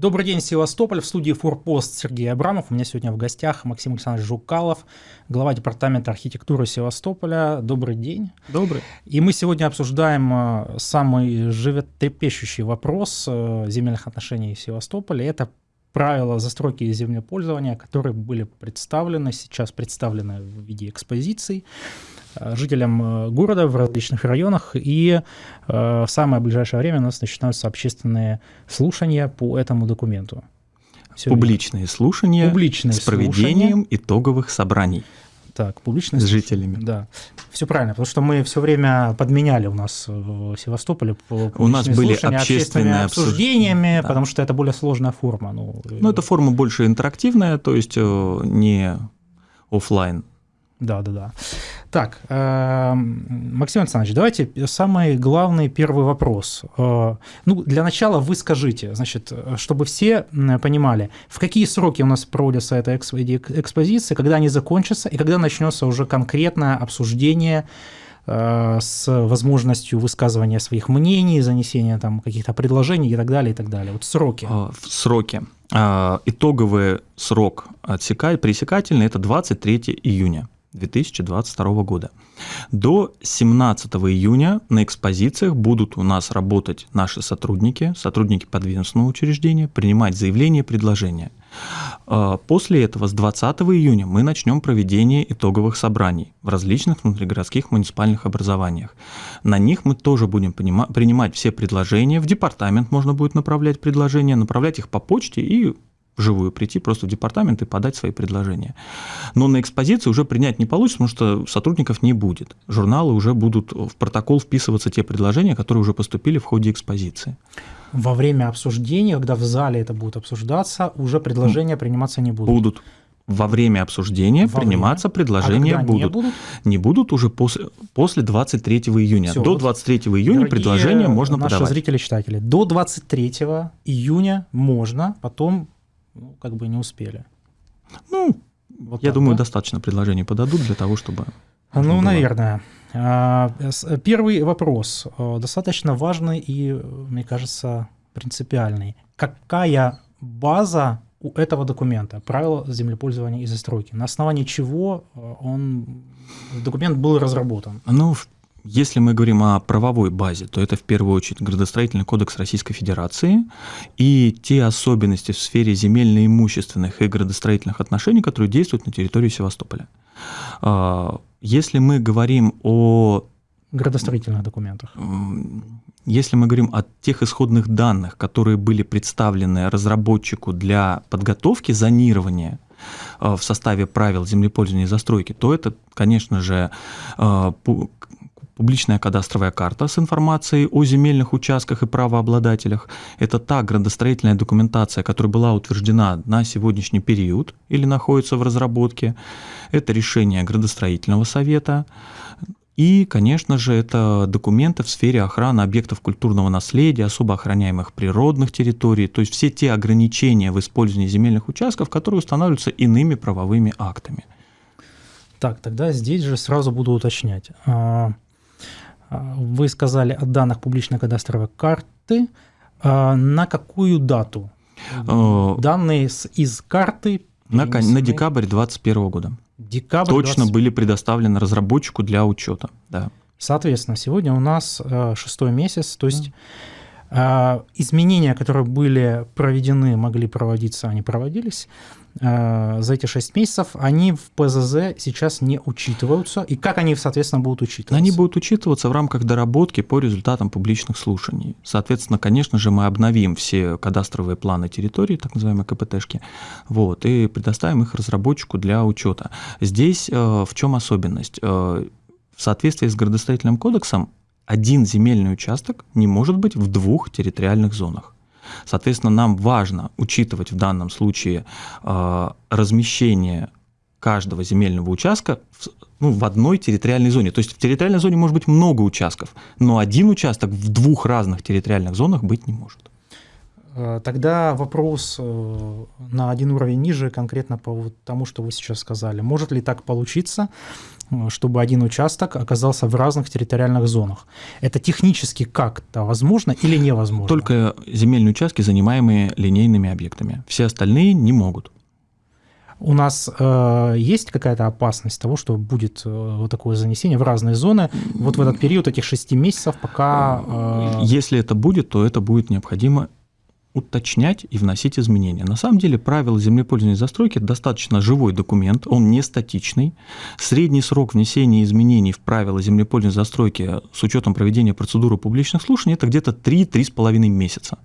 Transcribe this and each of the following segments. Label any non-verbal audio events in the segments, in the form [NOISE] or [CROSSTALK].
Добрый день, Севастополь. В студии Форпост Сергей Абрамов. У меня сегодня в гостях Максим Александрович Жукалов, глава Департамента архитектуры Севастополя. Добрый день. Добрый. И мы сегодня обсуждаем э, самый животрепещущий вопрос э, земельных отношений в Севастополе. Это правила застройки и землепользования, которые были представлены, сейчас представлены в виде экспозиций э, жителям города в различных районах. И в самое ближайшее время у нас начинаются общественные слушания по этому документу. Все Публичные слушания Публичные с проведением слушания. итоговых собраний. Так, публичные с жителями. Да, все правильно, потому что мы все время подменяли у нас в Севастополе у нас были общественные обсуждениями, да. потому что это более сложная форма. Ну, ну это форма больше интерактивная, то есть э, не офлайн. Да, да, да. Так, э, Максим Александрович, давайте самый главный первый вопрос. Э, ну, для начала вы скажите, значит, чтобы все понимали, в какие сроки у нас проводятся эта экспозиция, когда они закончатся и когда начнется уже конкретное обсуждение э, с возможностью высказывания своих мнений, занесения там каких-то предложений и так далее, и так далее. Вот сроки. А, сроки. А, итоговый срок отсекать, пресекательный – это 23 июня. 2022 года. До 17 июня на экспозициях будут у нас работать наши сотрудники, сотрудники подведомственного учреждения, принимать заявления и предложения. А, после этого с 20 июня мы начнем проведение итоговых собраний в различных внутригородских муниципальных образованиях. На них мы тоже будем принимать все предложения, в департамент можно будет направлять предложения, направлять их по почте и вживую прийти просто в департамент и подать свои предложения. Но на экспозиции уже принять не получится, потому что сотрудников не будет. Журналы уже будут в протокол вписываться те предложения, которые уже поступили в ходе экспозиции. Во время обсуждения, когда в зале это будет обсуждаться, уже предложения приниматься не будут? Будут. Во время обсуждения Во приниматься время? предложения а будут. Не будут? Не будут уже после, после 23 июня. Все, до 23 июня предложения можно наши подавать. зрители читатели, до 23 июня можно, потом ну, как бы не успели. Ну, вот я так, думаю, да? достаточно предложений подадут для того, чтобы... Ну, было. наверное. А, первый вопрос э, достаточно важный и, мне кажется, принципиальный. Какая база у этого документа, правила землепользования и застройки? На основании чего э, он, документ был разработан? Ну, в если мы говорим о правовой базе, то это в первую очередь градостроительный кодекс Российской Федерации и те особенности в сфере земельно-имущественных и градостроительных отношений, которые действуют на территории Севастополя. А, если мы говорим о градостроительных документах. Если мы говорим о тех исходных данных, которые были представлены разработчику для подготовки зонирования а, в составе правил землепользования и застройки, то это, конечно же, а, публичная кадастровая карта с информацией о земельных участках и правообладателях. Это та градостроительная документация, которая была утверждена на сегодняшний период или находится в разработке. Это решение градостроительного совета. И, конечно же, это документы в сфере охраны объектов культурного наследия, особо охраняемых природных территорий, то есть все те ограничения в использовании земельных участков, которые устанавливаются иными правовыми актами. Так, тогда здесь же сразу буду уточнять. А, а, вы сказали о данных публичной кадастровой карты. А, на какую дату? Э, Данные из карты на, на декабрь 2021 года. Декабрь Точно 20... были предоставлены разработчику для учета. Да. Соответственно, сегодня у нас э, шестой месяц, то есть mm. изменения, которые были проведены, могли проводиться, они проводились. Э, за эти 6 месяцев, они в ПЗЗ сейчас не учитываются. И как они, соответственно, будут учитываться? Они будут учитываться в рамках доработки по результатам публичных слушаний. Соответственно, конечно же, мы обновим все кадастровые планы территории, так называемые КПТшки, вот, и предоставим их разработчику для учета. Здесь э, в чем особенность? Э, в соответствии с градостроительным кодексом один земельный участок не может быть в двух территориальных зонах. Соответственно, нам важно учитывать в данном случае э, размещение каждого земельного участка в, ну, в одной территориальной зоне. То есть в территориальной зоне может быть много участков, но один участок в двух разных территориальных зонах быть не может. Э, тогда вопрос э, на один уровень ниже, конкретно по вот тому, что вы сейчас сказали. Может ли так получиться, э, чтобы один участок оказался в разных территориальных зонах? Это технически как-то возможно или невозможно? Только земельные участки, занимаемые линейными объектами. Все остальные не могут. У нас э, есть какая-то опасность того, что будет э, вот такое занесение в разные зоны вот в этот период этих шести месяцев, пока... Э... Если это будет, то это будет необходимо уточнять и вносить изменения. На самом деле правила землепользования и застройки – достаточно живой документ, он не статичный. Средний срок внесения изменений в правила землепользования и застройки с учетом проведения процедуры публичных слушаний – это где-то 3-3,5 месяца.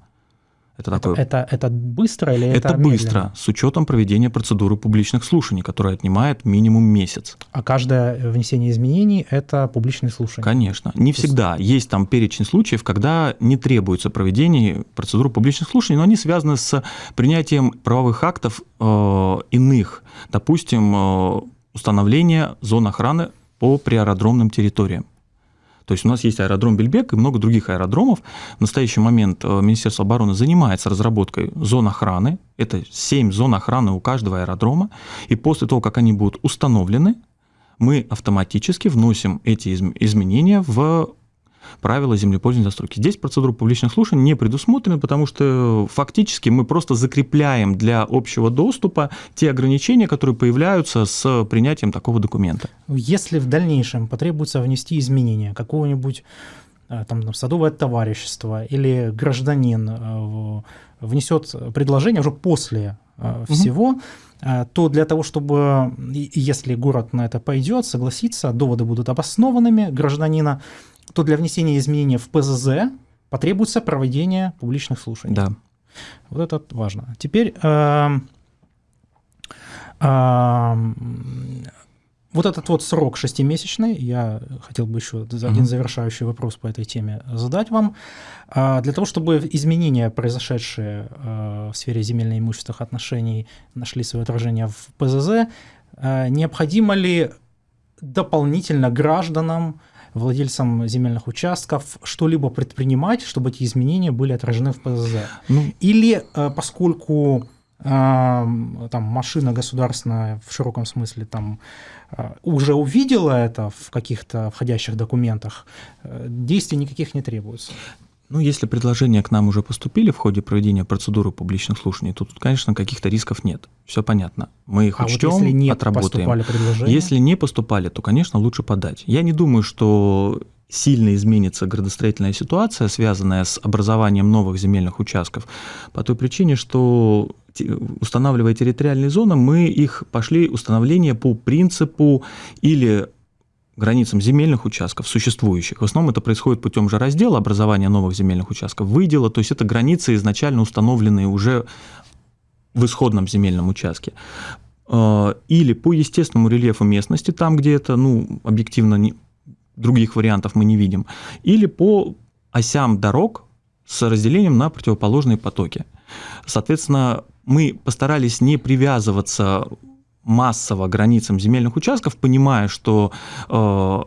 Это, это, такое... это, это быстро или это Это быстро, с учетом проведения процедуры публичных слушаний, которая отнимает минимум месяц. А каждое внесение изменений – это публичные слушания? Конечно. Не То всегда. Есть... есть там перечень случаев, когда не требуется проведение процедуры публичных слушаний, но они связаны с принятием правовых актов э, иных. Допустим, э, установление зон охраны по приаэродромным территориям. То есть у нас есть аэродром Бельбек и много других аэродромов. В настоящий момент э, Министерство обороны занимается разработкой зон охраны. Это 7 зон охраны у каждого аэродрома. И после того, как они будут установлены, мы автоматически вносим эти изменения в правила землепользования застройки. Здесь процедура публичных слушаний не предусмотрена, потому что фактически мы просто закрепляем для общего доступа те ограничения, которые появляются с принятием такого документа. Если в дальнейшем потребуется внести изменения какого-нибудь э, там, садовое товарищество или гражданин э, внесет предложение уже после угу. всего, то для того, чтобы, если город на это пойдет, согласиться, доводы будут обоснованными гражданина, то для внесения изменений в ПЗЗ потребуется проведение публичных слушаний. Да. Вот это важно. Теперь э, э, вот этот вот срок шестимесячный, я хотел бы еще один завершающий вопрос по этой теме задать вам. Э, для того, чтобы изменения, произошедшие э, в сфере земельно-имущественных отношений, нашли свое отражение в ПЗЗ, э, необходимо ли дополнительно гражданам владельцам земельных участков что-либо предпринимать, чтобы эти изменения были отражены в ПЗЗ? Ну, Или э, поскольку э, там машина государственная в широком смысле там э, уже увидела это в каких-то входящих документах, действий никаких не требуется. Ну, если предложения к нам уже поступили в ходе проведения процедуры публичных слушаний, то тут, конечно, каких-то рисков нет. Все понятно. Мы их а учтем, вот если не отработаем. Поступали предложения? Если не поступали, то, конечно, лучше подать. Я не думаю, что сильно изменится градостроительная ситуация, связанная с образованием новых земельных участков, по той причине, что устанавливая территориальные зоны, мы их пошли установление по принципу или границам земельных участков, существующих. В основном это происходит путем же раздела образования новых земельных участков, выдела, то есть это границы изначально установленные уже в исходном земельном участке. А, или по естественному рельефу местности, там, где это, ну, объективно, не, других вариантов мы не видим, или по осям дорог с разделением на противоположные потоки. Соответственно, мы постарались не привязываться массово границам земельных участков, понимая, что э,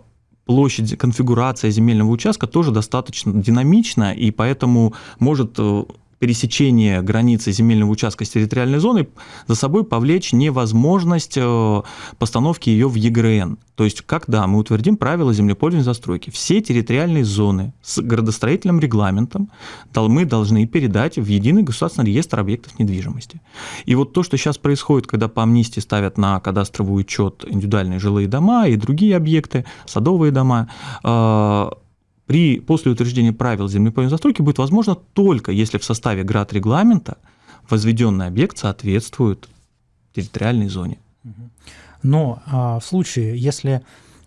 площадь, конфигурация земельного участка тоже достаточно динамична, и поэтому может э, пересечение границы земельного участка с территориальной зоной за собой повлечь невозможность э, постановки ее в ЕГРН. То есть, когда мы утвердим правила землепользования застройки, все территориальные зоны с градостроительным регламентом мы должны передать в единый государственный реестр объектов недвижимости. И вот то, что сейчас происходит, когда по амнистии ставят на кадастровый учет индивидуальные жилые дома и другие объекты, садовые дома, э, при, после утверждения правил землепольной застройки будет возможно только если в составе град-регламента возведенный объект соответствует территориальной зоне. Но а, в случае, если,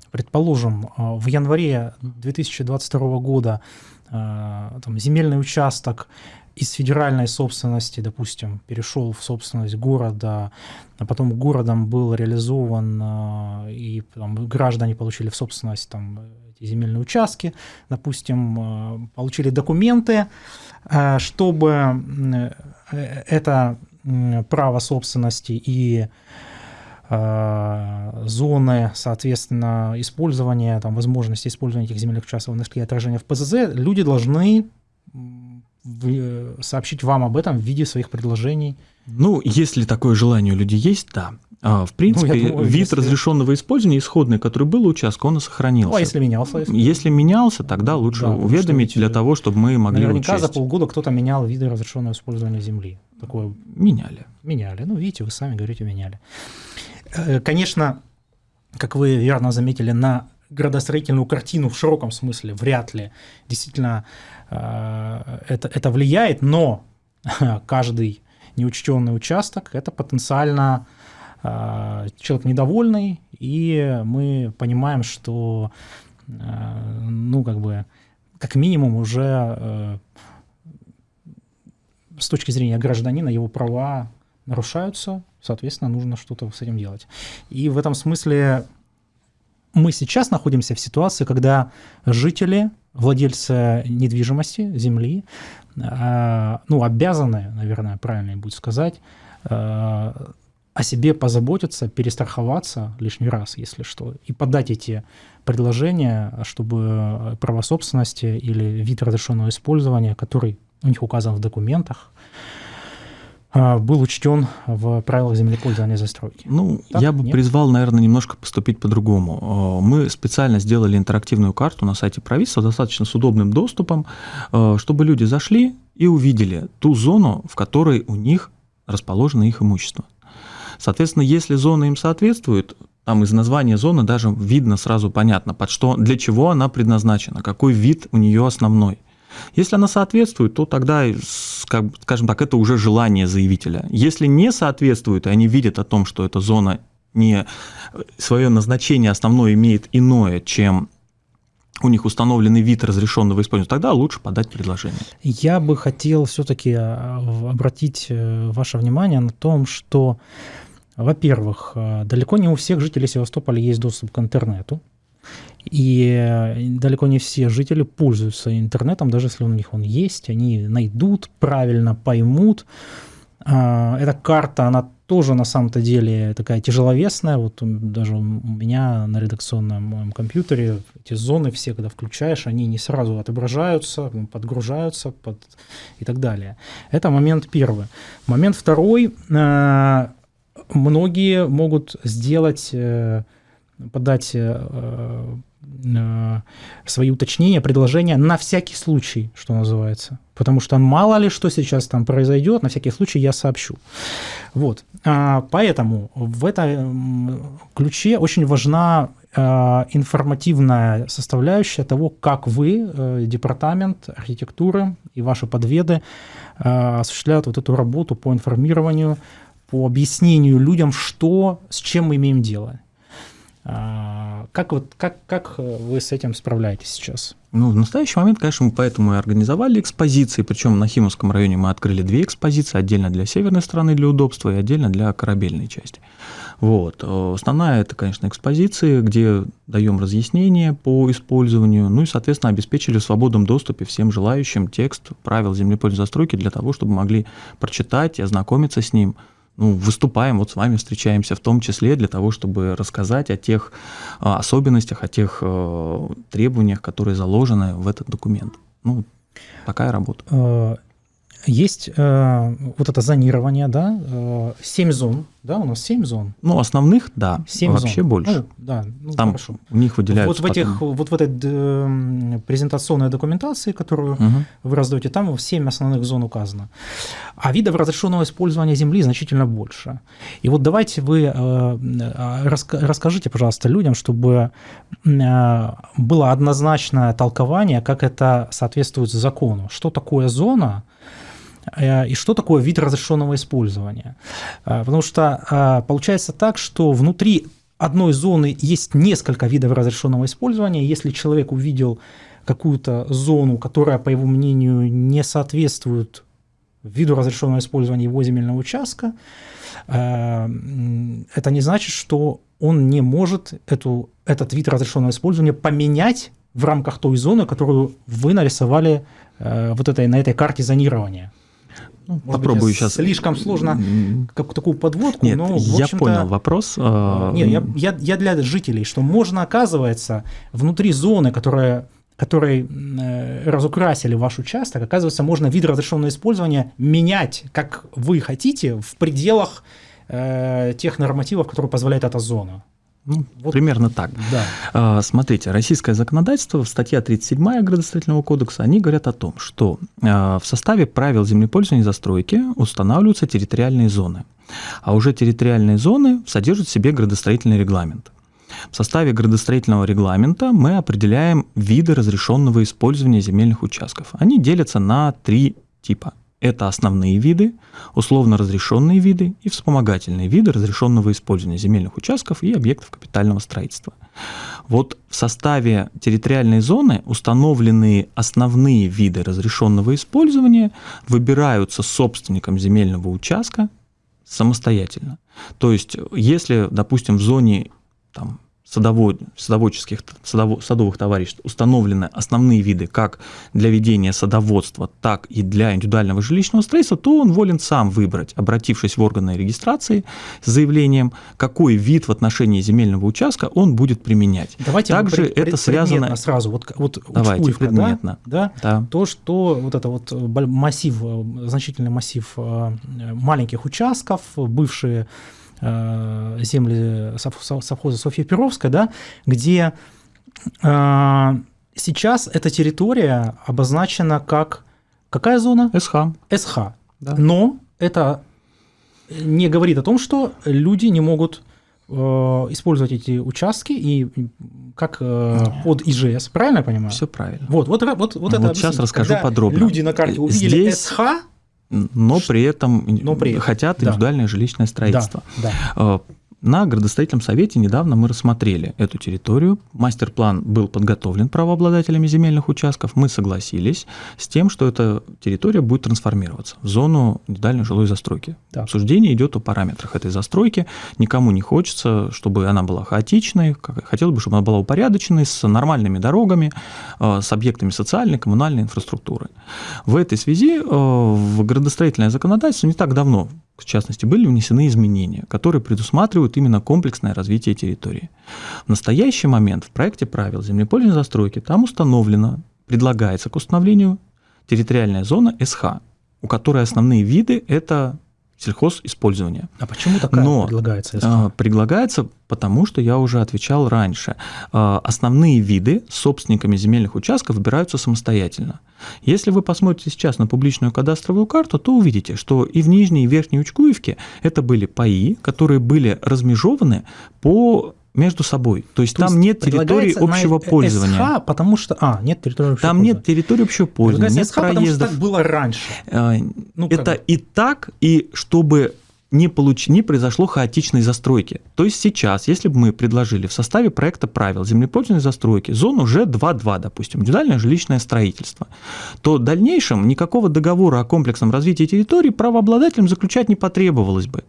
предположим, а, в январе 2022 года а, там, земельный участок из федеральной собственности, допустим, перешел в собственность города, а потом городом был реализован, а, и там, граждане получили в собственность там, эти земельные участки, допустим, а, получили документы, чтобы это право собственности и зоны, соответственно, использования, там, возможности использования этих земельных участков нашли отражение в ПЗЗ, люди должны э, сообщить вам об этом в виде своих предложений. Ну, если такое желание у людей есть, да. А, в принципе, ну, думаю, вид если... разрешенного использования исходный, который был у участка, он и сохранился. Ну, а если менялся? Если, если менялся, тогда лучше да, уведомить для того, чтобы мы могли Наверняка учесть. за полгода кто-то менял виды разрешенного использования земли. Такое... Меняли. Меняли. Ну, видите, вы сами говорите, меняли. Э, конечно, как вы верно заметили, на градостроительную картину в широком смысле вряд ли действительно э, это, это влияет, но [LAUGHS] каждый неучтенный участок – это потенциально человек недовольный, и мы понимаем, что, а, ну, как бы, как минимум уже э, с точки зрения гражданина его права нарушаются, соответственно, нужно что-то с этим делать. И в этом смысле мы сейчас находимся в ситуации, когда жители, владельцы недвижимости, земли, а, ну, обязаны, наверное, правильно будет сказать, о себе позаботиться, перестраховаться лишний раз, если что, и подать эти предложения, чтобы право собственности или вид разрешенного использования, который у них указан в документах, а, был учтен в правилах землепользования и застройки. Ну, так? я бы Нет? призвал, наверное, немножко поступить по-другому. А, мы специально сделали интерактивную карту на сайте правительства, достаточно с удобным доступом, а, чтобы люди зашли и увидели ту зону, в которой у них расположено их имущество. Соответственно, если зона им соответствует, там из названия зоны даже видно сразу понятно, под что, для чего она предназначена, какой вид у нее основной. Если она соответствует, то тогда, скажем так, это уже желание заявителя. Если не соответствует, и они видят о том, что эта зона не свое назначение основное имеет иное, чем у них установленный вид разрешенного использования, тогда лучше подать предложение. Я бы хотел все-таки а, обратить э, ваше внимание на том, что во-первых, э, далеко не у всех жителей Севастополя есть доступ к интернету. И э, далеко не все жители пользуются интернетом, даже если у них он есть, они найдут, правильно поймут. А, эта карта, она тоже на самом-то деле такая тяжеловесная. Вот даже у меня на редакционном моем компьютере эти зоны все, когда включаешь, они не сразу отображаются, подгружаются под... и так далее. Это момент первый. Момент второй э, многие могут сделать, э, подать э, э, свои уточнения, предложения на всякий случай, что называется. Потому что мало ли что сейчас там произойдет, на всякий случай я сообщу. Вот. А, поэтому в этом ключе очень важна информативная составляющая того, как вы, департамент архитектуры и ваши подведы осуществляют вот эту работу по информированию по объяснению людям, что, с чем мы имеем дело. А, как, вот, как, как вы с этим справляетесь сейчас? Ну, в настоящий момент, конечно, мы поэтому и организовали экспозиции, причем на Химовском районе мы открыли две экспозиции, отдельно для северной стороны для удобства и отдельно для корабельной части. Вот. Основная это, конечно, экспозиции, где даем разъяснения по использованию, ну и, соответственно, обеспечили в свободном доступе всем желающим текст правил землепользования застройки для того, чтобы могли прочитать и ознакомиться с ним, ну, выступаем, вот с вами встречаемся в том числе для того, чтобы рассказать о тех а, особенностях, о тех э, требованиях, которые заложены в этот документ. Ну, такая работа. Есть э, вот это зонирование, да, э, 7 зон, да, у нас 7 зон. Ну, основных, да, 7 вообще зон. больше. Ну, да, ну, Там хорошо. у них выделяются Вот в, этих, потом... вот в этой э, презентационной документации, которую угу. вы раздаете, там 7 основных зон указано. А видов разрешенного использования земли значительно больше. И вот давайте вы э, э расскажите, пожалуйста, людям, чтобы э, было однозначное толкование, как это соответствует закону. Что такое зона, и что такое вид разрешенного использования. Э, потому что э, получается так, что внутри одной зоны есть несколько видов разрешенного использования. Если человек увидел какую-то зону, которая, по его мнению, не соответствует виду разрешенного использования его земельного участка, это не значит, что он не может эту, этот вид разрешенного использования поменять в рамках той зоны, которую вы нарисовали вот этой, на этой карте зонирования. Ну, Попробую быть, сейчас. Слишком сложно как такую подводку, Нет, но я понял вопрос. А, нет, я, я, я для жителей, что можно, оказывается, внутри зоны, которая которые э, разукрасили ваш участок, оказывается, можно вид разрешенного использования менять, как вы хотите, в пределах э, тех нормативов, которые позволяет эта зона. Ну, вот, примерно так. Да. А, смотрите, российское законодательство, статья 37 градостроительного кодекса, они говорят о том, что а, в составе правил землепользования и застройки устанавливаются территориальные зоны. А уже территориальные зоны содержат в себе градостроительный регламент. В составе градостроительного регламента мы определяем виды разрешенного использования земельных участков. Они делятся на три типа. Это основные виды, условно разрешенные виды и вспомогательные виды разрешенного использования земельных участков и объектов капитального строительства. Вот в составе территориальной зоны установленные основные виды разрешенного использования выбираются собственником земельного участка самостоятельно. То есть, если, допустим, в зоне там, садовод, садоводческих, садово, садовых товариществ установлены основные виды как для ведения садоводства, так и для индивидуального жилищного строительства, то он волен сам выбрать, обратившись в органы регистрации с заявлением, какой вид в отношении земельного участка он будет применять. Давайте Также пред, это связано сразу, вот, вот Давайте, Учкуевка, предметно. Да, да, да. То, что вот это вот массив, значительный массив э, маленьких участков, бывшие Э, земли совхоза Софья Перовская, да, где э, сейчас эта территория обозначена как какая зона? СХ. СХ. Да. Но это не говорит о том, что люди не могут э, использовать эти участки и как под ИЖС, правильно я понимаю? Все правильно. Вот, вот, вот, вот, вот это сейчас расскажу Когда подробно. Люди на карте увидели Здесь... СХ, но при этом но при этом. хотят да. индивидуальное жилищное строительство. Да, да. На градостроительном совете недавно мы рассмотрели эту территорию. Мастер-план был подготовлен правообладателями земельных участков. Мы согласились с тем, что эта территория будет трансформироваться в зону индивидуальной жилой застройки. Да. Обсуждение идет о параметрах этой застройки. Никому не хочется, чтобы она была хаотичной. Хотелось бы, чтобы она была упорядоченной, с нормальными дорогами, э, с объектами социальной, коммунальной инфраструктуры. В этой связи э, в градостроительное законодательство не так давно в частности, были внесены изменения, которые предусматривают именно комплексное развитие территории. В настоящий момент в проекте правил землепользования застройки там установлено, предлагается к установлению территориальная зона СХ, у которой основные виды – это сельхозиспользования. А почему такая Но, предлагается? Если? Предлагается, потому что я уже отвечал раньше. А, основные виды собственниками земельных участков выбираются самостоятельно. Если вы посмотрите сейчас на публичную кадастровую карту, то увидите, что и в Нижней, и в Верхней Учкуевке это были паи, которые были размежованы по между собой. То есть То там есть нет территории общего пользования. СХ, потому что... А, нет территории общего Там пользования. нет территории общего пользования, нет СХ, проездов. Так было раньше. А, ну, это и так, и чтобы не, получ... не произошло хаотичной застройки. То есть сейчас, если бы мы предложили в составе проекта правил землепользования застройки зону Ж2.2, допустим, индивидуальное жилищное строительство, то в дальнейшем никакого договора о комплексном развитии территории правообладателям заключать не потребовалось бы.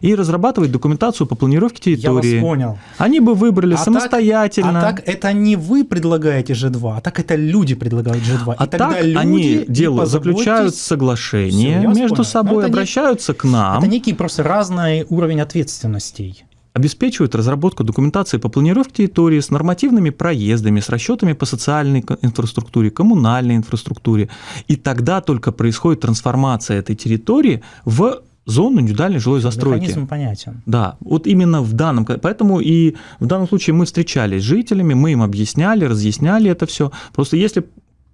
И разрабатывать документацию по планировке территории. Я вас понял. Они бы выбрали а самостоятельно. Так, а так это не вы предлагаете Ж2, а так это люди предлагают Ж2. А так они делают, заключают соглашение между понял. собой, обращаются не, к нам. Это некий просто разный уровень ответственностей обеспечивают разработку документации по планировке территории с нормативными проездами, с расчетами по социальной инфраструктуре, коммунальной инфраструктуре. И тогда только происходит трансформация этой территории в зону индивидуальной жилой застройки. Механизм понятен. Да, вот именно в данном, поэтому и в данном случае мы встречались с жителями, мы им объясняли, разъясняли это все. Просто если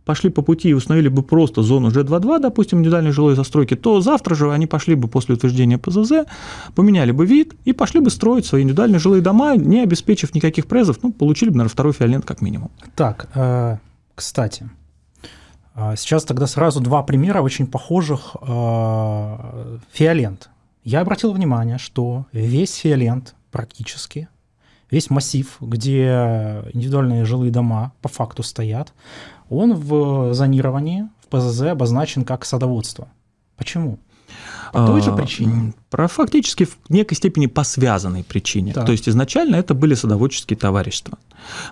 пошли по пути и установили бы просто зону G22, допустим, индивидуальной жилой застройки, то завтра же они пошли бы после утверждения ПЗЗ, поменяли бы вид и пошли бы строить свои индивидуальные жилые дома, не обеспечив никаких презов, ну, получили бы, наверное, второй фиолент как минимум. Так, э, кстати, сейчас тогда сразу два примера очень похожих э, фиолент. Я обратил внимание, что весь фиолент практически весь массив, где индивидуальные жилые дома по факту стоят, он в зонировании, в ПЗЗ обозначен как садоводство. Почему? По той же а, причине. Про фактически в некой степени по связанной причине. Да. То есть изначально это были садоводческие товарищества.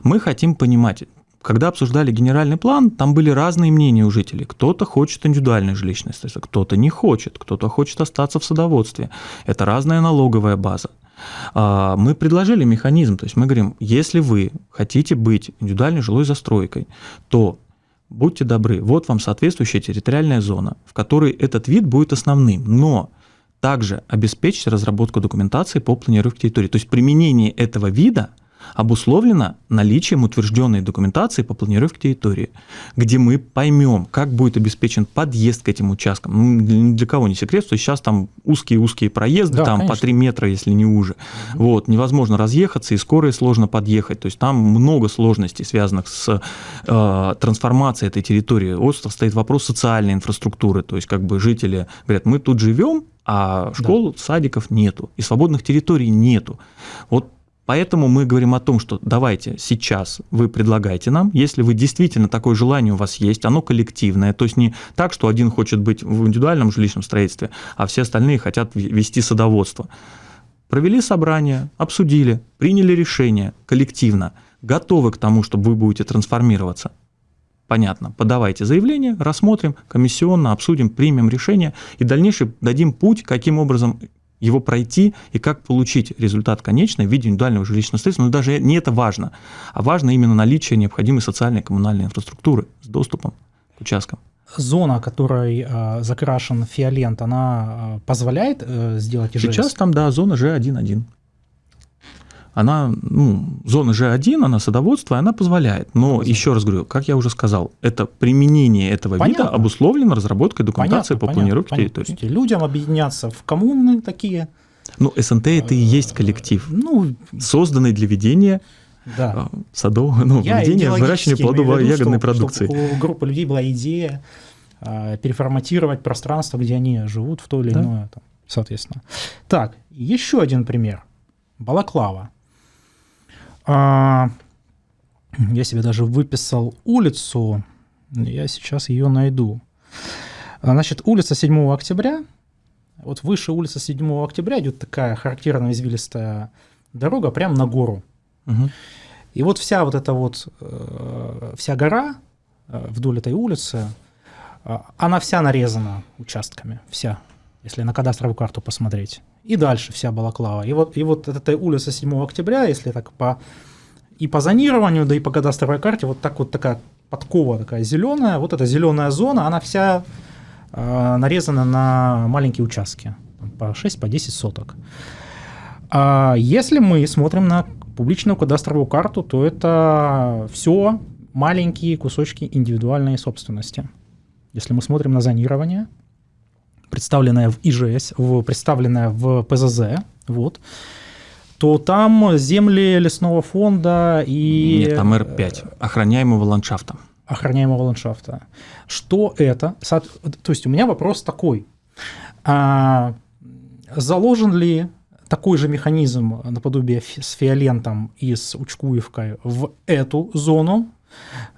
Мы хотим понимать, когда обсуждали генеральный план, там были разные мнения у жителей. Кто-то хочет индивидуальное жилищное строительство, кто-то не хочет, кто-то хочет остаться в садоводстве. Это разная налоговая база. А, мы предложили механизм, то есть мы говорим, если вы хотите быть индивидуальной жилой застройкой, то будьте добры, вот вам соответствующая территориальная зона, в которой этот вид будет основным, но также обеспечить разработку документации по планировке территории. То есть применение этого вида – обусловлено наличием утвержденной документации по планировке территории, где мы поймем, как будет обеспечен подъезд к этим участкам. Ну, для кого не секрет, что сейчас там узкие-узкие проезды, да, там конечно. по 3 метра, если не уже. Угу. Вот, невозможно разъехаться, и скорее сложно подъехать. То есть там много сложностей, связанных с э, трансформацией этой территории. Остров стоит вопрос социальной инфраструктуры. То есть как бы жители говорят, мы тут живем, а школ, да. садиков нету, и свободных территорий нету. Вот Поэтому мы говорим о том, что давайте сейчас вы предлагаете нам, если вы действительно такое желание у вас есть, оно коллективное, то есть не так, что один хочет быть в индивидуальном жилищном строительстве, а все остальные хотят вести садоводство. Провели собрание, обсудили, приняли решение коллективно, готовы к тому, чтобы вы будете трансформироваться. Понятно, подавайте заявление, рассмотрим, комиссионно обсудим, примем решение и дальнейший дадим путь, каким образом его пройти и как получить результат конечный в виде индивидуального жилищного строительства. Но даже не это важно, а важно именно наличие необходимой социальной и коммунальной инфраструктуры с доступом к участкам. Зона, которой э, закрашен фиолент, она э, позволяет э, сделать ИЖС? Сейчас там, да, зона G1.1 она, ну, зона G1, она садоводство, она позволяет. Но понятно. еще раз говорю, как я уже сказал, это применение этого понятно. вида обусловлено разработкой документации понятно, по планировке понятно, территории. Людям объединяться в коммуны такие. Ну, СНТ это и есть коллектив, ну, созданный для ведения да. А, садового, ну, я ведения выращивания плодово-ягодной продукции. Чтобы у группы людей была идея а, переформатировать пространство, где они живут в то или да. иное, там, соответственно. Так, еще один пример. Балаклава. А, я себе даже выписал улицу, я сейчас ее найду. А, значит, улица 7 октября, вот выше улицы 7 октября идет такая характерная извилистая дорога прямо на гору. Угу. И вот вся вот эта вот, э, вся гора э, вдоль этой улицы, э, она вся нарезана участками, вся, если на кадастровую карту посмотреть и дальше вся Балаклава. И вот, и вот эта улица 7 октября, если так по и по зонированию, да и по кадастровой карте, вот так вот такая подкова такая зеленая, вот эта зеленая зона, она вся э, нарезана на маленькие участки, по 6, по 10 соток. А если мы смотрим на публичную кадастровую карту, то это все маленькие кусочки индивидуальной собственности. Если мы смотрим на зонирование, представленная в ИЖС, в, представленная в ПЗЗ, вот, то там земли лесного фонда и... Нет, там Р5, охраняемого ландшафта. Охраняемого ландшафта. Что это? То есть у меня вопрос такой. А, заложен ли такой же механизм наподобие с фиолентом и с Учкуевкой в эту зону,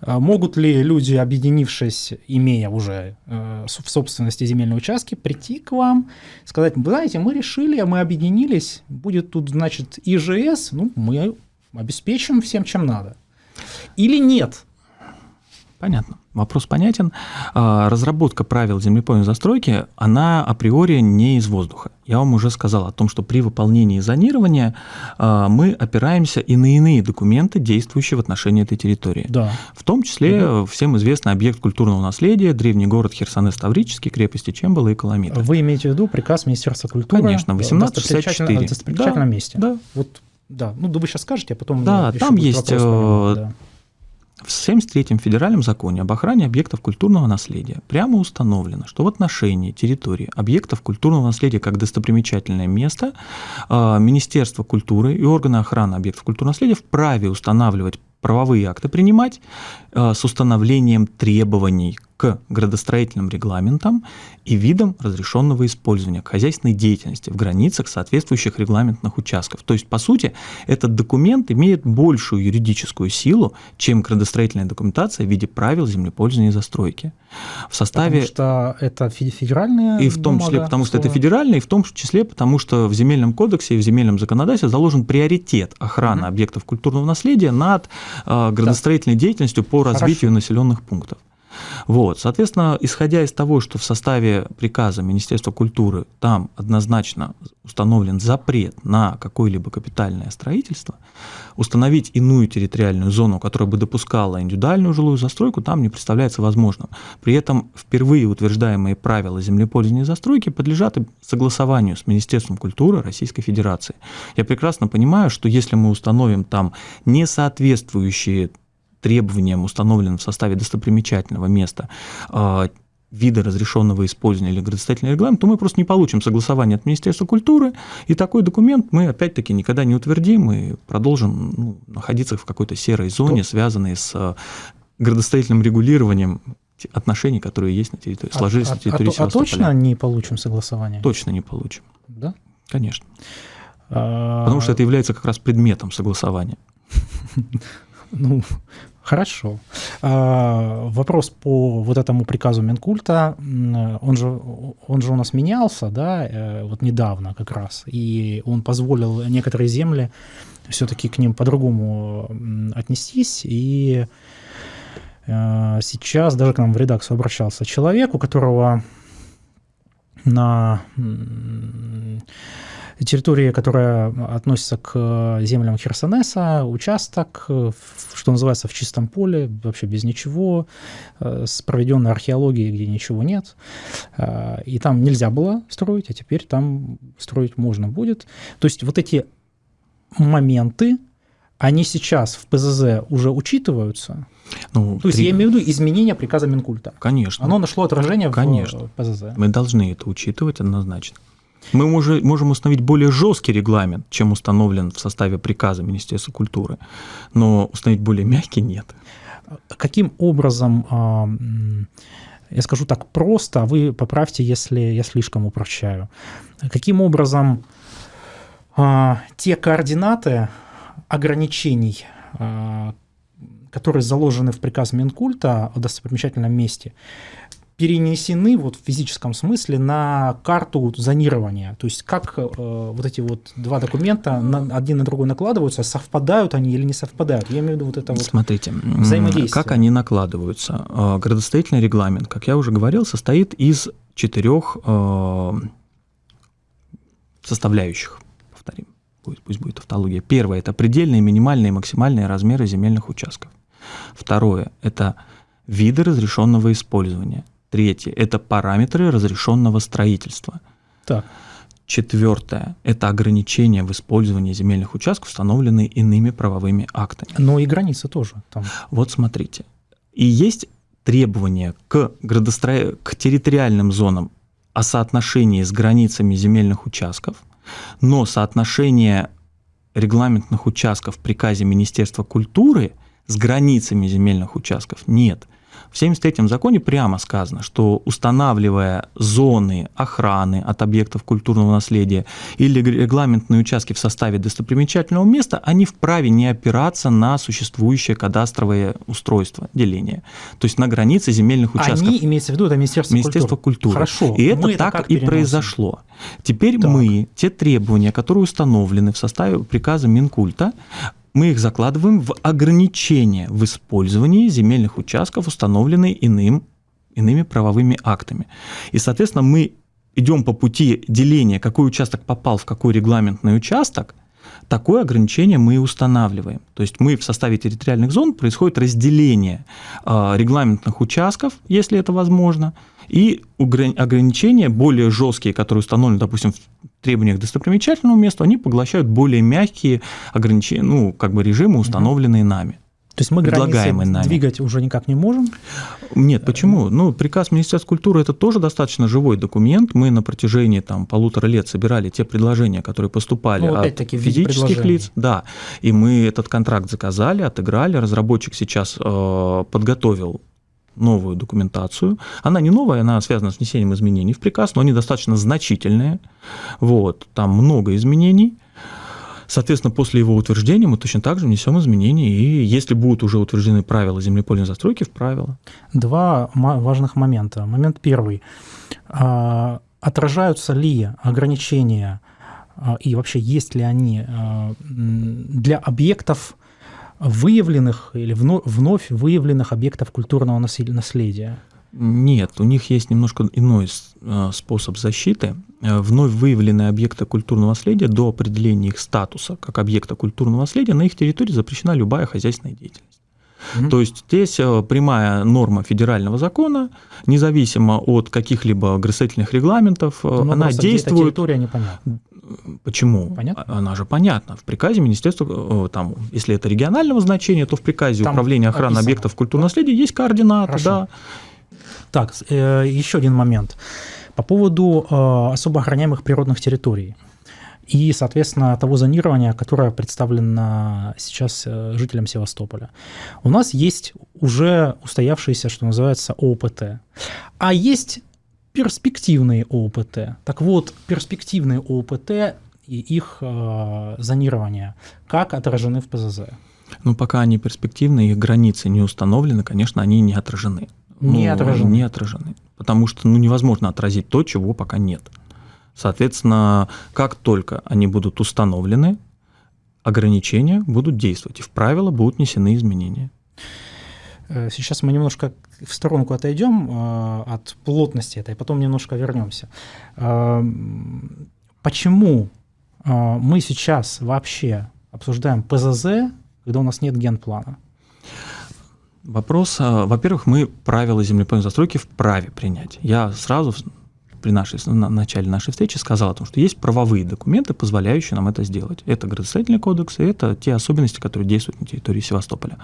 могут ли люди, объединившись, имея уже э, в собственности земельные участки, прийти к вам, сказать, знаете, мы решили, мы объединились, будет тут, значит, ИЖС, ну, мы обеспечим всем, чем надо. Или нет? Понятно. Вопрос понятен. А, разработка правил землепойной застройки, она априори не из воздуха. Я вам уже сказал о том, что при выполнении зонирования а, мы опираемся и на иные документы, действующие в отношении этой территории. Да. В том числе угу. всем известный объект культурного наследия, древний город Херсонес Таврический, крепости Чембала и Коломита. Вы имеете в виду приказ Министерства культуры? Конечно, 1864. В достопримечательном да, месте. Да. Вот, да. Ну, да вы сейчас скажете, а потом... Да, там есть... Вопрос, да в 73-м федеральном законе об охране объектов культурного наследия прямо установлено, что в отношении территории объектов культурного наследия как достопримечательное место а, Министерство культуры и органы охраны объектов культурного наследия вправе устанавливать правовые акты принимать а, с установлением требований к градостроительным регламентам и видам разрешенного использования хозяйственной деятельности в границах соответствующих регламентных участков. То есть, по сути, этот документ имеет большую юридическую силу, чем градостроительная документация в виде правил землепользования и застройки. В составе... Потому что это федеральная И в том числе потому, что это федеральная, и в том числе потому, что в земельном кодексе и в земельном законодательстве заложен приоритет охраны угу. объектов культурного наследия над э, градостроительной да. деятельностью по развитию Хорошо. населенных пунктов. Вот, соответственно, исходя из того, что в составе приказа Министерства культуры там однозначно установлен запрет на какое-либо капитальное строительство, установить иную территориальную зону, которая бы допускала индивидуальную жилую застройку, там не представляется возможным. При этом впервые утверждаемые правила землепользования и застройки подлежат согласованию с Министерством культуры Российской Федерации. Я прекрасно понимаю, что если мы установим там несоответствующие требованиям, установленным в составе достопримечательного места, а, вида разрешенного использования или градостроительный регламент, то мы просто не получим согласование от Министерства культуры, и такой документ мы опять-таки никогда не утвердим и продолжим ну, находиться в какой-то серой зоне, связанной с э, градостроительным регулированием отношений, которые есть на территории, а, сложились а, на территории а, а, а точно не получим согласование? Точно не получим. Да? Конечно. А... Потому что это является как раз предметом согласования. Ну, Хорошо. А, вопрос по вот этому приказу Минкульта, он же, он же у нас менялся, да, э, вот недавно как раз, и он позволил некоторые земли все-таки к ним по-другому отнестись, и э, сейчас даже к нам в редакцию обращался человек, у которого на территория, которая относится к землям Херсонеса, участок, что называется, в чистом поле, вообще без ничего, э, с проведенной археологией, где ничего нет. Э, и там нельзя было строить, а теперь там строить можно будет. То есть вот эти моменты, они сейчас в ПЗЗ уже учитываются? Ну, То есть три... я имею в виду изменение приказа Минкульта. Конечно. Оно нашло отражение Конечно. в ПЗЗ. Мы должны это учитывать однозначно. Мы можем установить более жесткий регламент, чем установлен в составе приказа Министерства культуры, но установить более мягкий нет. Каким образом, а, я скажу так просто, а вы поправьте, если я слишком упрощаю, каким образом а, те координаты ограничений, которые заложены в приказ Минкульта о достопримечательном месте, перенесены вот в физическом смысле на карту зонирования. То есть как э, вот эти вот два документа на, один на другой накладываются, совпадают они или не совпадают? Я имею в виду вот это вот Смотрите, взаимодействие. Как они накладываются? Э, градостроительный регламент, как я уже говорил, состоит из четырех э, составляющих. Повторим, пусть, пусть будет тавтология. Первое – это предельные, минимальные и максимальные размеры земельных участков. Второе – это виды разрешенного использования. Третье – это параметры разрешенного строительства. Так. Четвертое – это ограничения в использовании земельных участков, установленные иными правовыми актами. Но и границы тоже там. Вот смотрите. И есть требования к, градостро... к территориальным зонам о соотношении с границами земельных участков, но соотношение регламентных участков в приказе Министерства культуры с границами земельных участков нет. В 73-м законе прямо сказано, что устанавливая зоны охраны от объектов культурного наследия или регламентные участки в составе достопримечательного места, они вправе не опираться на существующее кадастровое устройство деления, то есть на границы земельных участков. Они, имеется в виду, это Министерство, Министерство культуры. Хорошо. И это так это и произошло. Теперь так. мы те требования, которые установлены в составе приказа Минкульта, мы их закладываем в ограничения в использовании земельных участков, установленные иным, иными правовыми актами. И, соответственно, мы идем по пути деления, какой участок попал в какой регламентный участок, такое ограничение мы и устанавливаем. То есть мы в составе территориальных зон происходит разделение э, регламентных участков, если это возможно, и ограничения более жесткие, которые установлены, допустим, в требованиях к достопримечательному месту, они поглощают более мягкие ограничения, ну, как бы режимы, установленные нами. То есть мы границы нами. двигать уже никак не можем? Нет, почему? Ну, приказ Министерства культуры – это тоже достаточно живой документ. Мы на протяжении там, полутора лет собирали те предложения, которые поступали ну, от физических лиц. Да, и мы этот контракт заказали, отыграли. Разработчик сейчас э, подготовил новую документацию. Она не новая, она связана с внесением изменений в приказ, но они достаточно значительные. Вот, там много изменений. Соответственно, после его утверждения мы точно так же внесем изменения, и если будут уже утверждены правила землепольной застройки, в правила. Два важных момента. Момент первый. А, отражаются ли ограничения а, и вообще есть ли они а, для объектов выявленных или вновь выявленных объектов культурного наследия? Нет, у них есть немножко иной э, способ защиты. Э, вновь выявленные объекты культурного наследия до определения их статуса как объекта культурного наследия на их территории запрещена любая хозяйственная деятельность. Угу. То есть здесь э, прямая норма федерального закона, независимо от каких-либо градостроительных регламентов, Но она действует. территория непонятна. Почему? Понятно? Она же понятна. В приказе министерства, там, если это регионального значения, то в приказе там управления охраны описано. объектов культурного наследия есть координаты, Хорошо. да. Так, э, еще один момент. По поводу э, особо охраняемых природных территорий и, соответственно, того зонирования, которое представлено сейчас э, жителям Севастополя. У нас есть уже устоявшиеся, что называется, ОПТ. А есть перспективные ОПТ. Так вот, перспективные ОПТ и их э, зонирование как отражены в ПЗЗ? Ну, пока они перспективные, их границы не установлены, конечно, они не отражены не ну, отражены. Не отражены. Потому что ну, невозможно отразить то, чего пока нет. Соответственно, как только они будут установлены, ограничения будут действовать, и в правила будут внесены изменения. Э, сейчас мы немножко в сторонку отойдем э, от плотности этой, потом немножко вернемся. Э, почему мы сейчас вообще обсуждаем ПЗЗ, когда у нас нет генплана? Вопрос, а, во-первых, мы правила землепольной застройки вправе принять. Я сразу при нашей, на начале нашей встречи сказал о том, что есть правовые документы, позволяющие нам это сделать. Это градостроительный кодекс, и это те особенности, которые действуют на территории Севастополя.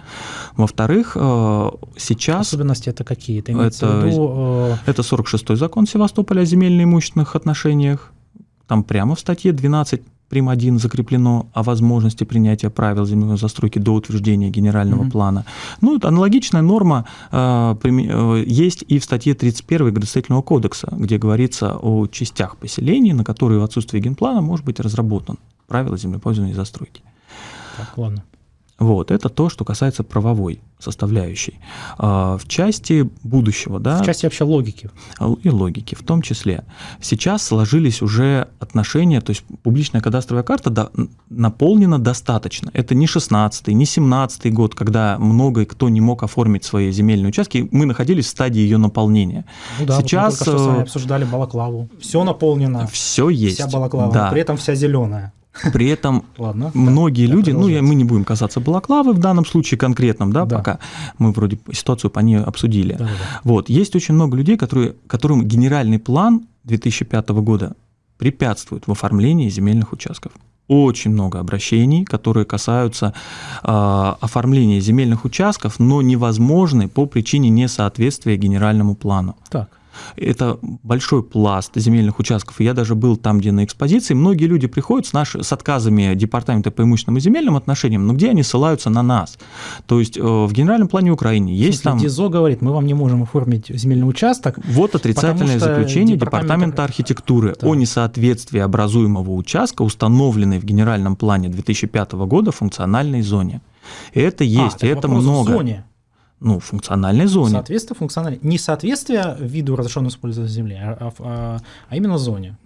Во-вторых, э, сейчас... Особенности это какие? Это, это, виду, э... это 46-й закон Севастополя о земельно-имущественных отношениях. Там прямо в статье 12 прим. 1 закреплено о возможности принятия правил земельной застройки до утверждения генерального mm-hmm. плана. Ну, это аналогичная норма э, э, есть и в статье 31 Градостроительного кодекса, где говорится о частях поселений, на которые в отсутствие генплана может быть разработан правила землепользования и застройки. Так, ладно. Вот, это то, что касается правовой составляющей. А, в части будущего, да. В части вообще логики. И логики в том числе. Сейчас сложились уже отношения, то есть публичная кадастровая карта до, наполнена достаточно. Это не 16-й, не 17-й год, когда много кто не мог оформить свои земельные участки. Мы находились в стадии ее наполнения. Ну да, Сейчас вот мы только что с вами э, обсуждали балаклаву. Все наполнено. Все есть. Вся балаклава, да. при этом вся зеленая. [LAUGHS] При этом Ладно, многие да, люди, ну я, мы не будем касаться балаклавы в данном случае конкретном, да, да. пока мы вроде ситуацию по ней обсудили. Да, да. Вот, есть очень много людей, которые, которым генеральный план 2005 года препятствует в оформлении земельных участков. Очень много обращений, которые касаются э, оформления земельных участков, но невозможны по причине несоответствия генеральному плану. Так. Это большой пласт земельных участков. Я даже был там, где на экспозиции. Многие люди приходят с, наш, с отказами департамента по имущественным и земельным отношениям, но где они ссылаются на нас? То есть э, в генеральном плане Украины есть там... ДИЗО говорит, мы вам не можем оформить земельный участок. Вот отрицательное заключение департамента архитектуры да. о несоответствии образуемого участка, установленной в генеральном плане 2005 года функциональной зоне. Это есть, а, это много. В зоне ну, функциональной зоне. Соответствие функциональной. Не соответствие виду разрешенного использования земли, а, а, а именно зоне.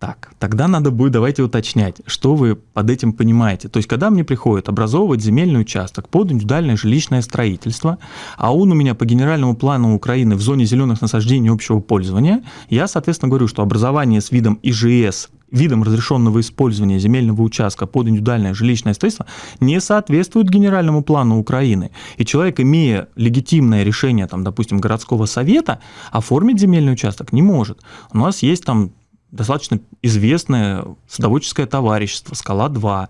Так, тогда надо будет, давайте уточнять, что вы под этим понимаете. То есть, когда мне приходит образовывать земельный участок под индивидуальное жилищное строительство, а он у меня по генеральному плану Украины в зоне зеленых насаждений общего пользования, я, соответственно, говорю, что образование с видом ИЖС видом разрешенного использования земельного участка под индивидуальное жилищное строительство не соответствует генеральному плану Украины. И человек, имея легитимное решение, там, допустим, городского совета, оформить земельный участок не может. У нас есть там достаточно известное садоводческое товарищество «Скала-2»,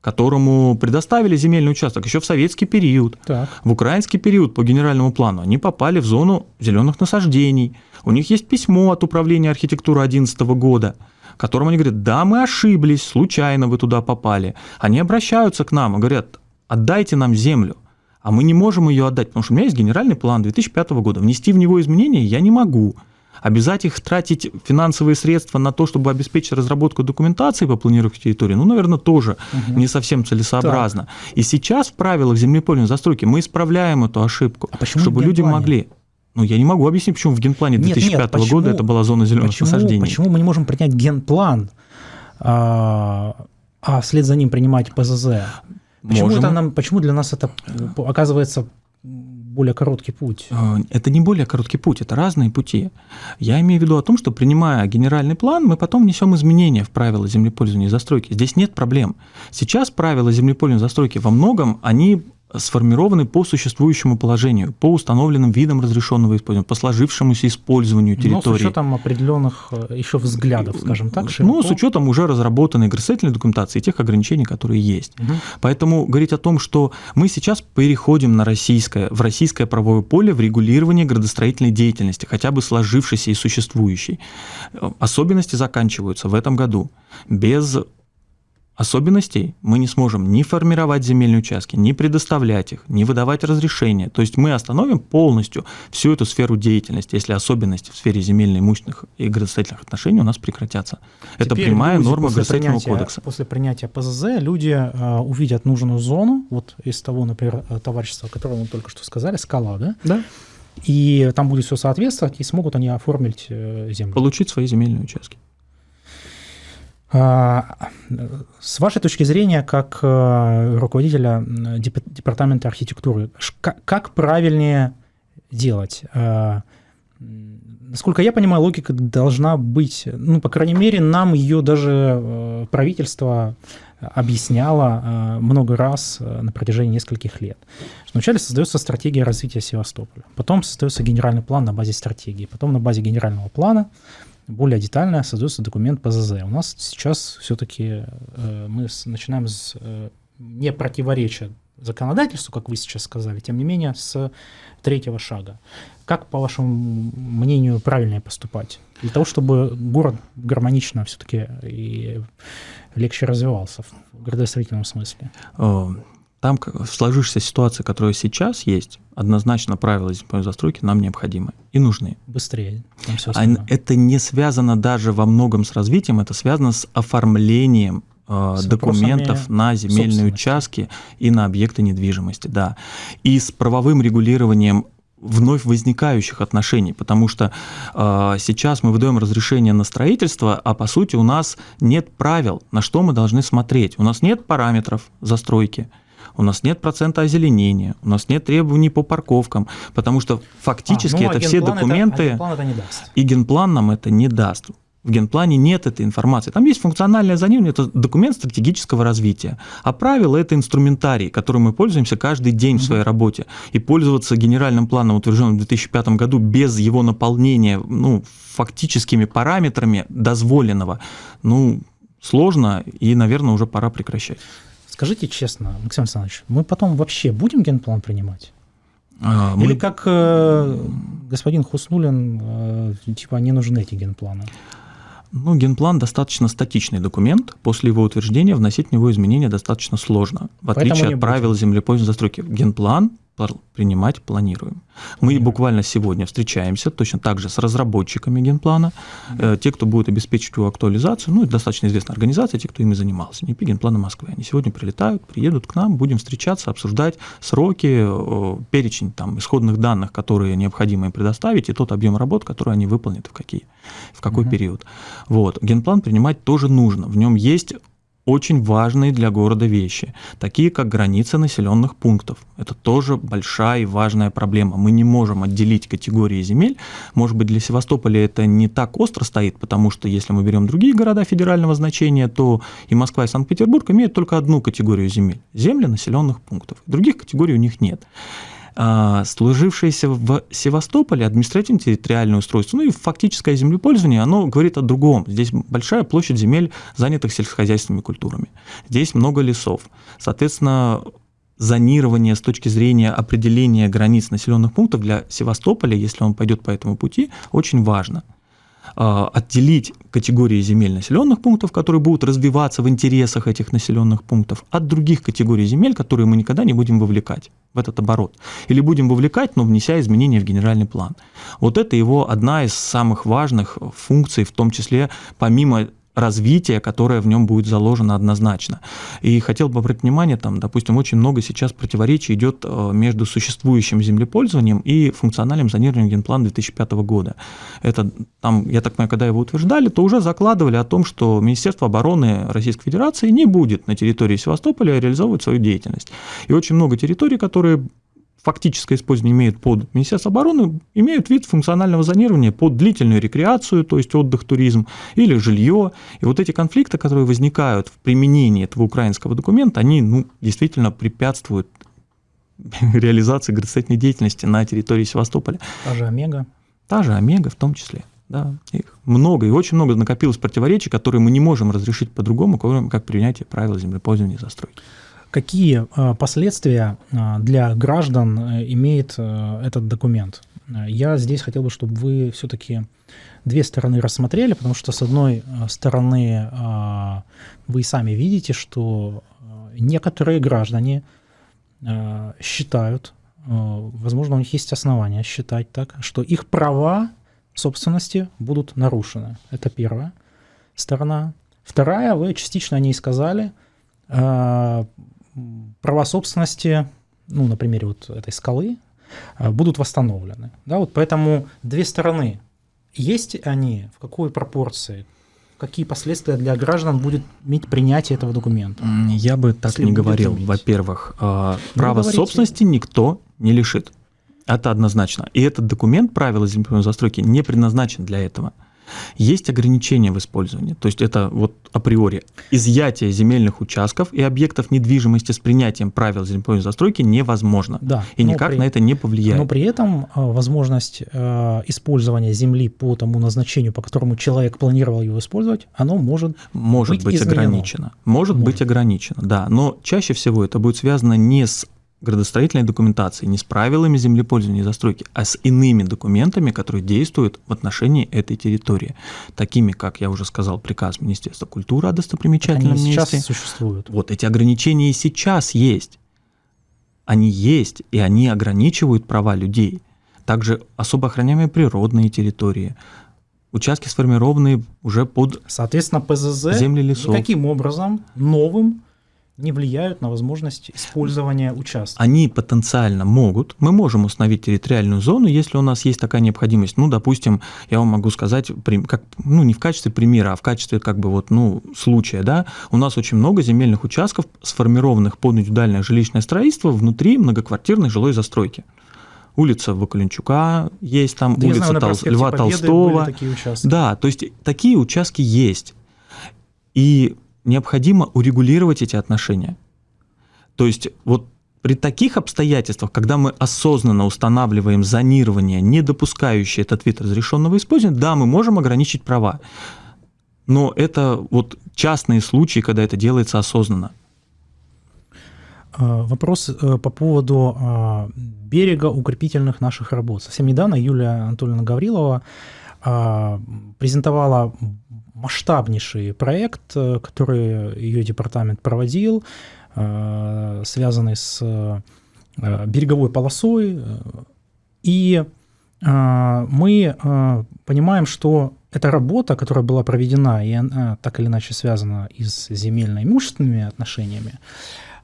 которому предоставили земельный участок еще в советский период. Так. В украинский период по генеральному плану они попали в зону зеленых насаждений. У них есть письмо от управления архитектуры 2011 года – которым они говорят, да, мы ошиблись, случайно вы туда попали. Они обращаются к нам и говорят, отдайте нам землю. А мы не можем ее отдать, потому что у меня есть генеральный план 2005 года. Внести в него изменения я не могу. Обязать их тратить финансовые средства на то, чтобы обеспечить разработку документации по планировке территории, ну, наверное, тоже угу. не совсем целесообразно. Так. И сейчас в правилах землепольной застройки мы исправляем эту ошибку, а чтобы люди могли. Ну, я не могу объяснить, почему в генплане 2005 нет, нет, почему, года это была зона зеленых почему, насаждений. Почему мы не можем принять генплан, а, а вслед за ним принимать ПЗЗ? Почему, это нам, почему для нас это оказывается более короткий путь? А, это не более короткий путь, это разные пути. Я имею в виду о том, что принимая генеральный план, мы потом несем изменения в правила землепользования и застройки. Здесь нет проблем. Сейчас правила землепользования и застройки во многом, они сформированы по существующему положению, по установленным видам разрешенного использования, по сложившемуся использованию территории. Но с учетом определенных э, еще взглядов, скажем так, широко. Ну, с учетом уже разработанной градостроительной документации и тех ограничений, которые есть. Угу. Поэтому говорить о том, что мы сейчас переходим на российское, в российское правовое поле в регулировании градостроительной деятельности, хотя бы сложившейся и существующей. Э, особенности заканчиваются в этом году. Без особенностей мы не сможем ни формировать земельные участки, ни предоставлять их, ни выдавать разрешения. То есть мы остановим полностью всю эту сферу деятельности, если особенности в сфере земельно-имущественных и градостроительных отношений у нас прекратятся. Теперь Это прямая норма градостроительного кодекса. После принятия ПЗЗ люди э, увидят нужную зону, вот из того, например, э, товарищества, о котором мы только что сказали, скала, да? Да. И там будет все соответствовать, и смогут они оформить э, землю. Получить свои земельные участки. А, с вашей точки зрения, как э, руководителя департамента архитектуры, как правильнее делать? А, насколько я понимаю, логика должна быть, ну, по крайней мере, нам ее даже э, правительство объясняло э, много раз на протяжении нескольких лет. Вначале создается стратегия развития Севастополя, потом создается генеральный план на базе стратегии, потом на базе генерального плана более детально создается документ ПЗЗ. У нас сейчас все-таки э, мы с, начинаем с э, не противоречия законодательству, как вы сейчас сказали, тем не менее, с третьего шага. Как, по вашему мнению, правильнее поступать? Для того, чтобы город гармонично все-таки и легче развивался в градостроительном смысле. Там в сложившейся ситуации, которая сейчас есть, однозначно правила землепольной застройки нам необходимы и нужны. Быстрее. А это не связано даже во многом с развитием, это связано с оформлением э, с документов на земельные участки и на объекты недвижимости, да. И с правовым регулированием вновь возникающих отношений, потому что э, сейчас мы выдаем разрешение на строительство, а по сути у нас нет правил, на что мы должны смотреть. У нас нет параметров застройки, у нас нет процента озеленения, у нас нет требований по парковкам, потому что фактически а, ну, это все документы, это, это не даст. и генплан нам это не даст. В генплане нет этой информации. Там есть функциональное зонирование, это документ стратегического развития. А правила – это инструментарий, которым мы пользуемся каждый день в своей работе. И пользоваться генеральным планом, утвержденным в 2005 году, без его наполнения ну, фактическими параметрами дозволенного, ну, сложно и, наверное, уже пора прекращать. Скажите честно, Максим Александрович, мы потом вообще будем генплан принимать? А, Или мы... как э, господин Хуснулин, э, типа не нужны эти генпланы? Ну, генплан достаточно статичный документ. После его утверждения вносить в него изменения достаточно сложно. В отличие от правил землепользования застройки. Генплан принимать планируем. Мы буквально сегодня встречаемся точно так же с разработчиками генплана, mm те, кто будет обеспечить его актуализацию, ну, это достаточно известная организация, те, кто ими занимался, НИПИ Генплана Москвы. Они сегодня прилетают, приедут к нам, будем встречаться, обсуждать сроки, перечень там, исходных данных, которые необходимо им предоставить, и тот объем работ, который они выполнят в, какие, в какой mm период. Вот. Генплан принимать тоже нужно. В нем есть очень важные для города вещи, такие как границы населенных пунктов. Это тоже большая и важная проблема. Мы не можем отделить категории земель. Может быть, для Севастополя это не так остро стоит, потому что если мы берем другие города федерального значения, то и Москва, и Санкт-Петербург имеют только одну категорию земель – земли населенных пунктов. Других категорий у них нет. А, служившееся в Севастополе административно-территориальное устройство, ну и фактическое землепользование, оно говорит о другом. Здесь большая площадь земель, занятых сельскохозяйственными культурами. Здесь много лесов. Соответственно, зонирование с точки зрения определения границ населенных пунктов для Севастополя, если он пойдет по этому пути, очень важно – а, отделить категории земель населенных пунктов, которые будут развиваться в интересах этих населенных пунктов, от других категорий земель, которые мы никогда не будем вовлекать в этот оборот. Или будем вовлекать, но внеся изменения в генеральный план. Вот это его одна из самых важных функций, в том числе помимо развития, которое в нем будет заложено однозначно. И хотел бы обратить внимание, там, допустим, очень много сейчас противоречий идет э, между существующим землепользованием и функциональным зонированием генплана 2005 года. Это там, я так понимаю, когда его утверждали, то уже закладывали о том, что Министерство обороны Российской Федерации не будет на территории Севастополя реализовывать свою деятельность. И очень много территорий, которые фактическое использование имеют под Министерство обороны, имеют вид функционального зонирования под длительную рекреацию, то есть отдых, туризм, или жилье. И вот эти конфликты, которые возникают в применении этого украинского документа, они ну, действительно препятствуют [LAUGHS] реализации градостроительной деятельности на территории Севастополя. Та же Омега. Та же Омега в том числе. Да, их много, и очень много накопилось противоречий, которые мы не можем разрешить по-другому, кроме как принятие правил землепользования и застройки. Какие э, последствия э, для граждан э, имеет этот документ? Я здесь хотел бы, чтобы вы все-таки две стороны рассмотрели, потому что с одной стороны вы сами видите, что некоторые граждане считают, возможно, у них есть основания считать так, что их права собственности будут нарушены. Это первая сторона. Вторая, вы частично о ней сказали, права собственности, ну, на примере вот этой скалы, а, будут восстановлены. Да, вот поэтому две стороны. Есть они, в какой пропорции, какие последствия для граждан будет иметь принятие этого документа? Я бы так Если не говорил. Во-первых, а, ну, право говорите. собственности никто не лишит. Это однозначно. И этот документ правила землепольной застройки не предназначен для этого. Есть ограничения в использовании, то есть это вот априори изъятие земельных участков и объектов недвижимости с принятием правил землепольной застройки невозможно. Да, и никак при, на это не повлияет. Но при этом а, возможность э, использования земли по тому назначению, по которому человек планировал его использовать, оно может, может быть, быть ограничено. Может, может быть ограничено, да. Но чаще всего это будет связано не с градостроительной документации не с правилами землепользования и застройки, а с иными документами, которые действуют в отношении этой территории, такими, как я уже сказал, приказ Министерства культуры о достопримечательном Они месте. сейчас существуют. Вот эти ограничения и сейчас есть. Они есть, и они ограничивают права людей. Также особо охраняемые природные территории, участки сформированные уже под Соответственно, ПЗЗ земли лесов. никаким образом новым не влияют на возможность использования участка. Они потенциально могут. Мы можем установить территориальную зону, если у нас есть такая необходимость. Ну, допустим, я вам могу сказать, как, ну, не в качестве примера, а в качестве как бы вот, ну, случая, да, у нас очень много земельных участков, сформированных под индивидуальное жилищное строительство внутри многоквартирной жилой застройки улица Вакаленчука есть там, да улица знаю, Тол... Льва Толстого. Да, то есть такие участки есть. И необходимо урегулировать эти отношения. То есть вот при таких обстоятельствах, когда мы осознанно устанавливаем зонирование, не допускающее этот вид разрешенного использования, да, мы можем ограничить права. Но это вот частные случаи, когда это делается осознанно. А, вопрос э, по поводу а, берега укрепительных наших работ. Совсем недавно Юлия Анатольевна Гаврилова а, презентовала масштабнейший проект, э, который ее департамент проводил, э, связанный с э, береговой полосой. И мы понимаем, что эта работа, которая была проведена, и она так или иначе связана и с земельно-имущественными отношениями,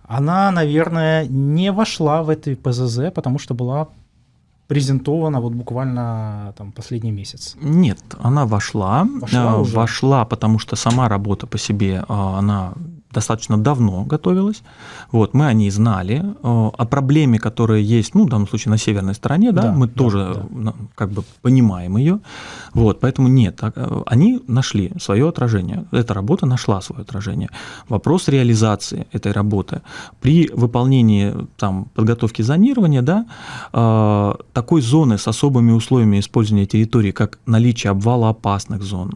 она, наверное, не вошла в этой ПЗЗ, потому что была презентована вот буквально там последний месяц? Нет, она вошла. Вошла, уже? вошла потому что сама работа по себе, а, она достаточно давно готовилась. Вот, мы о ней знали. Э, о проблеме, которая есть, ну, в данном случае на северной стороне, да, да мы да, тоже да. как бы понимаем ее. Вот, поэтому нет, э, они нашли свое отражение. Эта работа нашла свое отражение. Вопрос реализации этой работы. При выполнении там, подготовки зонирования, да, э, такой зоны с особыми условиями использования территории, как наличие обвала опасных зон,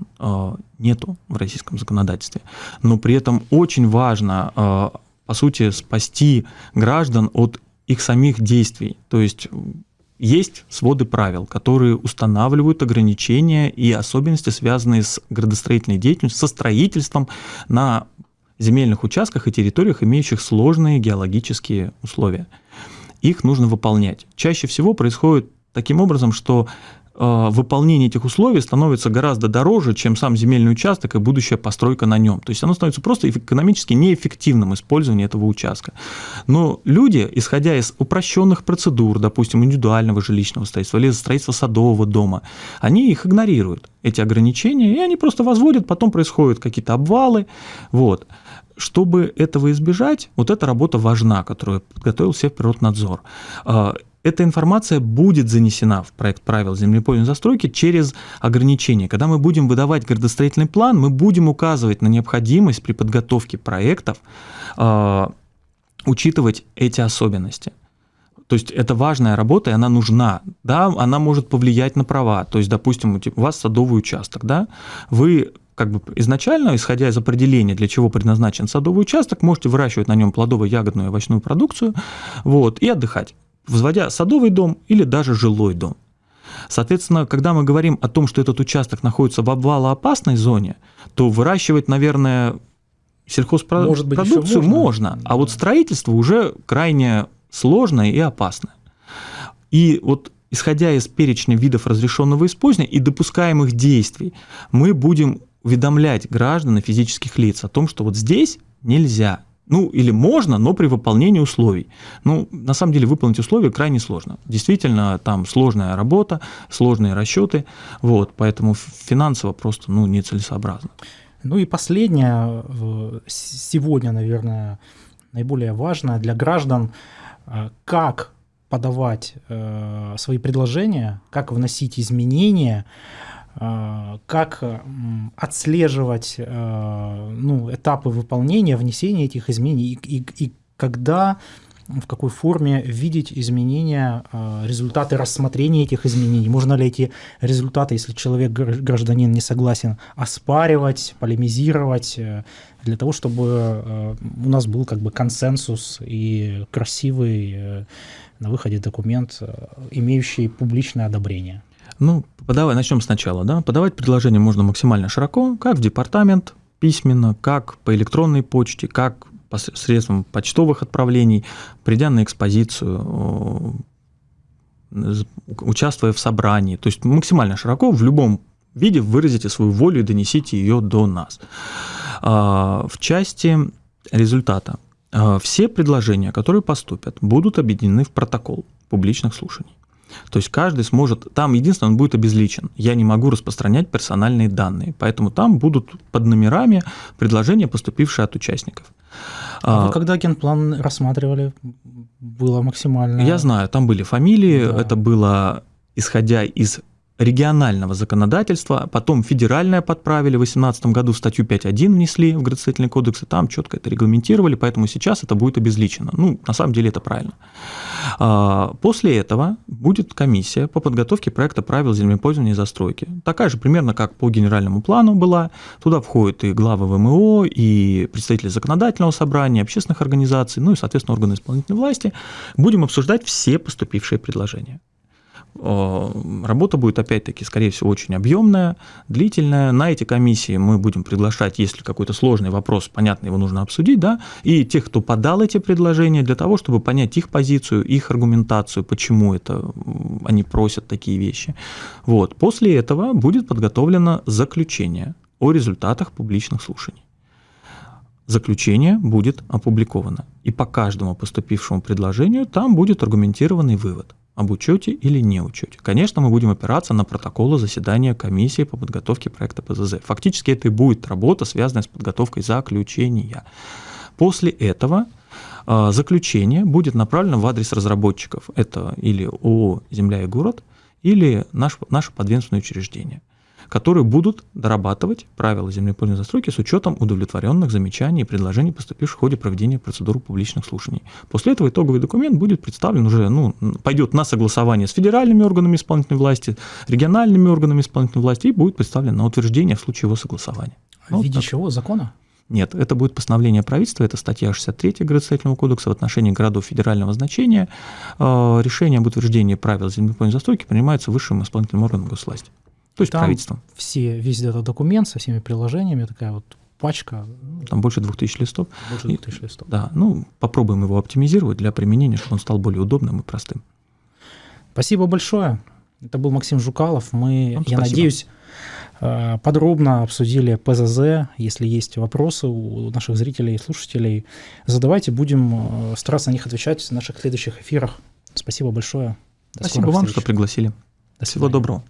нету в российском законодательстве. Но при этом очень важно, э, по сути, спасти граждан от их самих действий. То есть есть своды правил, которые устанавливают ограничения и особенности, связанные с градостроительной деятельностью, со строительством на земельных участках и территориях, имеющих сложные геологические условия. Их нужно выполнять. Чаще всего происходит таким образом, что выполнение этих условий становится гораздо дороже, чем сам земельный участок и будущая постройка на нем. То есть оно становится просто экономически неэффективным использование этого участка. Но люди, исходя из упрощенных процедур, допустим, индивидуального жилищного строительства или строительства садового дома, они их игнорируют, эти ограничения, и они просто возводят, потом происходят какие-то обвалы. Вот. Чтобы этого избежать, вот эта работа важна, которую подготовил Севприроднадзор. Э, эта информация будет занесена в проект правил землепользования застройки через ограничения. Когда мы будем выдавать градостроительный план, мы будем указывать на необходимость при подготовке проектов э, учитывать эти особенности. То есть это важная работа, и она нужна. Да, она может повлиять на права. То есть, допустим, у вас садовый участок, да, вы как бы изначально, исходя из определения, для чего предназначен садовый участок, можете выращивать на нем плодово-ягодную и овощную продукцию вот, и отдыхать возводя садовый дом или даже жилой дом. Соответственно, когда мы говорим о том, что этот участок находится в обвалоопасной зоне, то выращивать, наверное, сельхозпродукцию можно, можно, а вот строительство уже крайне сложное и опасное. И вот исходя из перечня видов разрешенного использования и допускаемых действий, мы будем уведомлять граждан и физических лиц о том, что вот здесь нельзя, ну, или можно, но при выполнении условий. Ну, на самом деле, выполнить условия крайне сложно. Действительно, там сложная работа, сложные расчеты, вот, поэтому финансово просто, ну, нецелесообразно. Ну и последнее, сегодня, наверное, наиболее важное для граждан, э, как подавать э, свои предложения, как вносить изменения, как отслеживать э, ну, этапы выполнения, внесения этих изменений и, и, и когда в какой форме видеть изменения, э, результаты рассмотрения этих изменений. Можно ли эти результаты, если человек, гражданин, не согласен, оспаривать, полемизировать, для того, чтобы у нас был как бы консенсус и красивый на выходе документ, имеющий публичное одобрение. Ну, подавай, начнем сначала. Да? Подавать предложение можно максимально широко, как в департамент, письменно, как по электронной почте, как посредством почтовых отправлений, придя на экспозицию, участвуя в собрании. То есть максимально широко в любом виде выразите свою волю и донесите ее до нас. А, в части результата. А, все предложения, которые поступят, будут объединены в протокол публичных слушаний. То есть каждый сможет, там единственное, он будет обезличен. Я не могу распространять персональные данные, поэтому там будут под номерами предложения, поступившие от участников. А вы когда генплан рассматривали, было максимально... Я знаю, там были фамилии, да. это было исходя из регионального законодательства, потом федеральное подправили, в 2018 году статью 5.1 внесли в градостроительный кодекс, и там четко это регламентировали, поэтому сейчас это будет обезличено. Ну, на самом деле это правильно. А, после этого будет комиссия по подготовке проекта правил землепользования и застройки. Такая же примерно, как по генеральному плану была. Туда входят и главы ВМО, и представители законодательного собрания, общественных организаций, ну и, соответственно, органы исполнительной власти. Будем обсуждать все поступившие предложения. Работа будет, опять-таки, скорее всего, очень объемная, длительная. На эти комиссии мы будем приглашать, если какой-то сложный вопрос, понятно, его нужно обсудить, да, и тех, кто подал эти предложения, для того, чтобы понять их позицию, их аргументацию, почему это они просят такие вещи. Вот. После этого будет подготовлено заключение о результатах публичных слушаний. Заключение будет опубликовано, и по каждому поступившему предложению там будет аргументированный вывод об учете или не учете. Конечно, мы будем опираться на протоколы заседания комиссии по подготовке проекта ПЗЗ. Фактически это и будет работа, связанная с подготовкой заключения. После этого э, заключение будет направлено в адрес разработчиков. Это или ООО «Земля и город», или наш, наше подведомственное учреждение которые будут дорабатывать правила землепольной застройки с учетом удовлетворенных замечаний и предложений, поступивших в ходе проведения процедуры публичных слушаний. После этого итоговый документ будет представлен уже, ну, пойдет на согласование с федеральными органами исполнительной власти, региональными органами исполнительной власти и будет представлен на утверждение в случае его согласования. Ну, в виде вот чего? Закона? Нет, это будет постановление правительства, это статья 63 градостроительного кодекса в отношении городов федерального значения. Э, решение об утверждении правил землепольной застройки принимается высшим исполнительным органом госвласти. То есть Там правительством. Все, весь этот документ со всеми приложениями, такая вот пачка. Там больше 2000 листов. Больше 2000 листов. Да, ну попробуем его оптимизировать для применения, чтобы он стал более удобным и простым. Спасибо большое. Это был Максим Жукалов. Мы, Вам я спасибо. надеюсь, э, подробно обсудили ПЗЗ. Если есть вопросы у наших зрителей и слушателей, задавайте, будем э, стараться на них отвечать в наших следующих эфирах. Спасибо большое. До Спасибо вам, встреч. что пригласили. До Всего доброго.